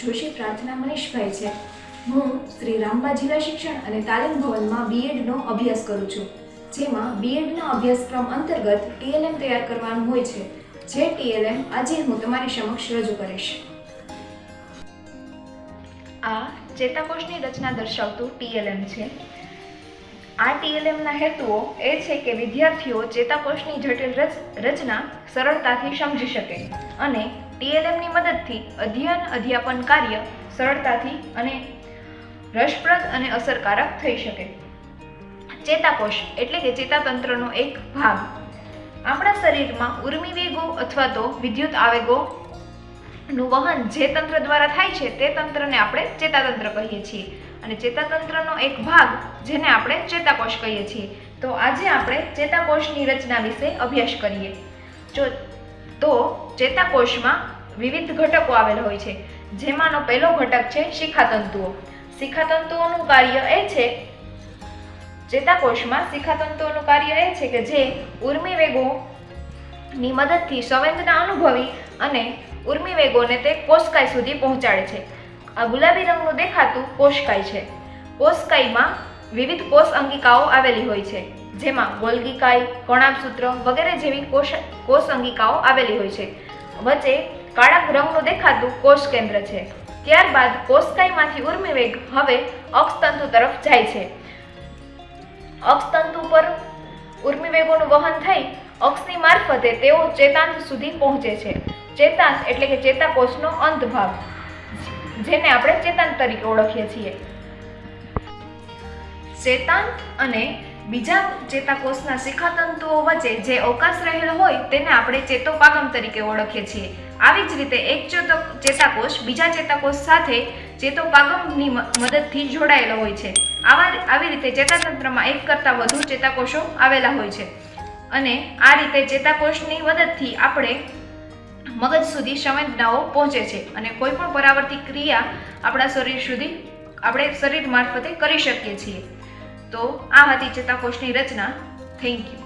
જોશી, પ્રાર્થના મનીષભાઈ છે. હું શ્રી રામબા જિલ્લા શિક્ષણ અને તાલીમ ભવનમાં બીએડનો અભ્યાસ કરું છું, જેમાં બીએડના અભ્યાસક્રમ અંતર્ગત ટીએલએમ તૈયાર કરવાનું હોય છે, જે ટીએલએમ આજે હું તમારી સમક્ષ રજૂ કરીશ. આ ચેતાકોષની રચના દર્શાવતું ટીએલએમ છે. આ ટીએલએમના હેતુઓ એ છે કે વિદ્યાર્થીઓ ચેતાકોષની જટિલ રચ- રચના સરળતાથી સમજી શકે અને ટીએલએમની મદદથી અધ્યયન, અધ્યાપન કાર્ય સરળતાથી અને રસપ્રદ અને અસરકારક થઈ શકે. ચેતાકોષ એટલે કે ચેતાતંત્રનો એક ભાગ. આપણા શરીરમાં ઉર્મી વેગો અથવા તો વિદ્યુત આવેગો નું વહન જે તંત્ર દ્વારા થાય છે તે તંત્રને આપણે ચેતાતંત્ર કહીએ છીએ. અને ચેતાતંત્રનો એક ભાગ જેને આપણે ચેતાકોષ કહીએ છીએ. તો આજે આપણે ચેતાકોષની રચના વિશે અભ્યાસ કરીએ. જો તો ચેતાકોષમાં વિવિધ ઘટકો આવેલા હોય છે. જેમાંનો પહેલો ઘટક છે શિખાતંતુઓ. શિખાતંતુઓનું કાર્ય એ છે ચેતાકોષમાં શિખાતંતુઓનું કાર્ય એ છે કે જે ઉર્મી વેગોની મદદથી સંવેદના અનુભવી અને ઉર્મી વેગોને તે કોષકાય સુધી પહોંચાડે છે. આ ગુલાબી રંગનું દેખાતું કોષકાય છે. કોષકાયમાં વિવિધ કોષ અંગિકાઓ આવેલી હોય છે, જેમાં ગોલગીકાય કોણાબસૂત્ર વગેરે જેવી કોષ કોષ અંગિકાઓ આવેલી હોય છે. વચ્ચે કાળા રંગનું દેખાતું કોષ કેન્દ્ર છે. ત્યારબાદ કોષકાયમાંથી ઉર્મિવેગ હવે અક્ષતંતુ તરફ જાય છે. અક્ષતંતુ પર ઉર્મિવેગોનું વહન થઈ અક્ષની મારફતે તેઓ ચેતાંત સુધી પહોંચે છે. ચેતાંશ એટલે કે ચેતાકોષનો અંત ભાગ જેને આપણે ચેતાંત તરીકે ઓળખીએ છીએ. ચેતાંત અને બીજા ચેતાકોષના શિખાતંતુઓ વચ્ચે જે અવકાશ રહેલો હોય તેને આપણે ચેતોપાગમ તરીકે ઓળખીએ છીએ. આવી જ રીતે એક ચેતો ચેતાકોષ બીજા ચેતાકોષ સાથે ચેતોપાગમની મદદથી જોડાયેલો હોય છે. આવા આવી રીતે ચેતાતંત્રમાં એક કરતાં વધુ ચેતાકોષો આવેલા હોય છે. અને આ રીતે ચેતાકોષની મદદથી આપણે મગજ સુધી સંવેદનાઓ પહોંચે છે અને કોઈ પણ પરાવર્તિત ક્રિયા આપણા શરીર સુધી, આપણે શરીર મારફતે કરી શકીએ છીએ. તો આ હતી ચેતાકોષની રચના. Thank you